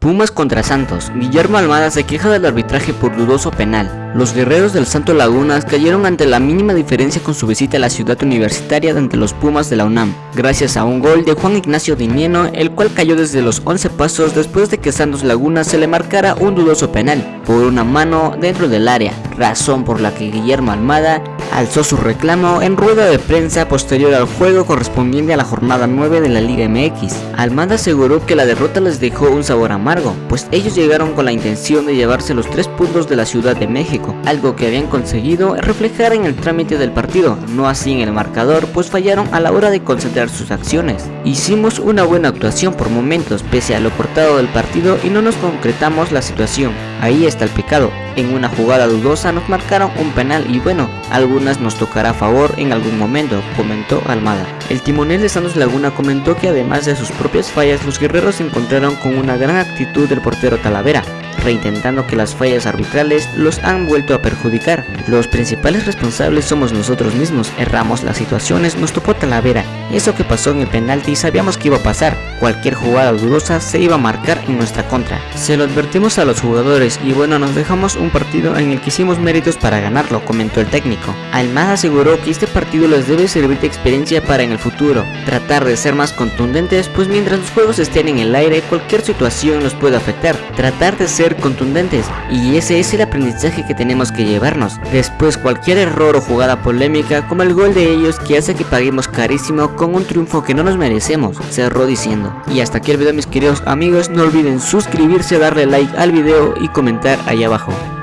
Pumas contra Santos, Guillermo Almada se queja del arbitraje por dudoso penal. Los guerreros del Santo Lagunas cayeron ante la mínima diferencia con su visita a la ciudad universitaria ante los Pumas de la UNAM, gracias a un gol de Juan Ignacio Dinieno, el cual cayó desde los 11 pasos después de que Santos Laguna se le marcara un dudoso penal, por una mano dentro del área, razón por la que Guillermo Almada alzó su reclamo en rueda de prensa posterior al juego correspondiente a la jornada 9 de la Liga MX. Almada aseguró que la derrota les dejó un sabor amargo, pues ellos llegaron con la intención de llevarse los tres puntos de la Ciudad de México, algo que habían conseguido reflejar en el trámite del partido, no así en el marcador, pues fallaron a la hora de concentrar sus acciones. Hicimos una buena actuación por momentos, pese a lo cortado del partido y no nos concretamos la situación. Ahí está el pecado, en una jugada dudosa nos marcaron un penal y bueno, algunas nos tocará a favor en algún momento, comentó Almada. El timonel de Santos Laguna comentó que además de sus propias fallas, los guerreros se encontraron con una gran actitud del portero Talavera, reintentando que las fallas arbitrales los han vuelto a perjudicar. Los principales responsables somos nosotros mismos, erramos las situaciones, nos tocó Talavera, eso que pasó en el penalti sabíamos que iba a pasar, cualquier jugada dudosa se iba a marcar en nuestra contra. Se lo advertimos a los jugadores y bueno nos dejamos un partido en el que hicimos méritos para ganarlo, comentó el técnico. Almada aseguró que este partido les debe servir de experiencia para en el futuro, tratar de ser más contundentes pues mientras los juegos estén en el aire cualquier situación los puede afectar, tratar de ser contundentes y ese es el aprendizaje que tenemos que llevarnos. Después cualquier error o jugada polémica como el gol de ellos que hace que paguemos carísimo con un triunfo que no nos merecemos, cerró diciendo. Y hasta aquí el video mis queridos amigos, no olviden suscribirse, darle like al video y comentar ahí abajo.